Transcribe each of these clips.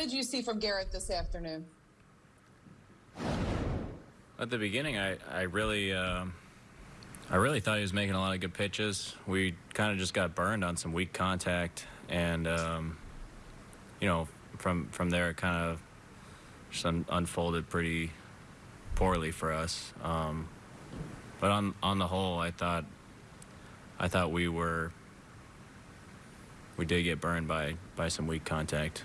did you see from Gerrit this afternoon? At the beginning, I I really um I really thought he was making a lot of good pitches. We kind of just got burned on some weak contact, and um, you know from from there it kind of just un- unfolded pretty poorly for us. Um, but on on the whole, I thought I thought we were we did get burned by by some weak contact.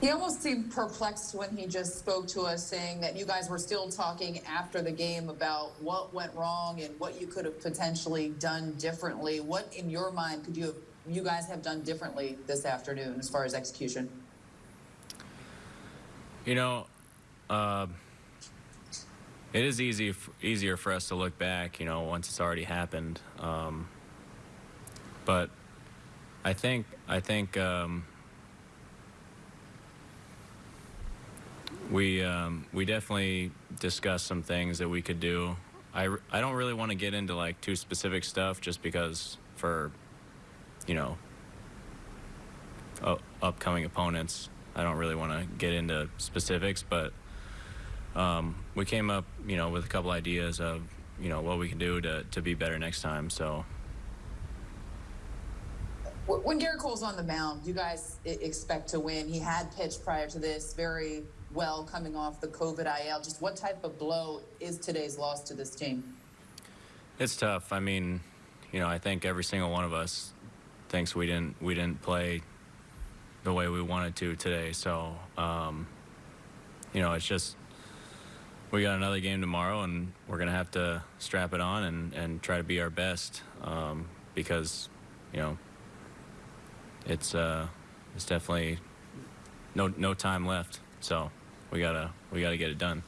He almost seemed perplexed when he just spoke to us, saying that you guys were still talking after the game about what went wrong and what you could have potentially done differently. What, in your mind, could you have, you guys have done differently this afternoon as far as execution? You know, uh, it is easy easier for us to look back. You know, once it's already happened. Um, but I think I think um, we um, we definitely discussed some things that we could do. I, I don't really want to get into like too specific stuff just because for you know u- upcoming opponents I don't really want to get into specifics but um, we came up you know with a couple ideas of you know what we can do to, to be better next time so When Gerrit Cole's on the mound, you guys expect to win. He had pitched prior to this very well coming off the COVID IL. Just what type of blow is today's loss to this team? It's tough. I mean, you know, I think every single one of us thinks we didn't we didn't play the way we wanted to today. So, um, you know, it's just we got another game tomorrow, and we're gonna have to strap it on and and try to be our best um, because, you know, it's uh, it's definitely no no time left. So we gotta we gotta get it done.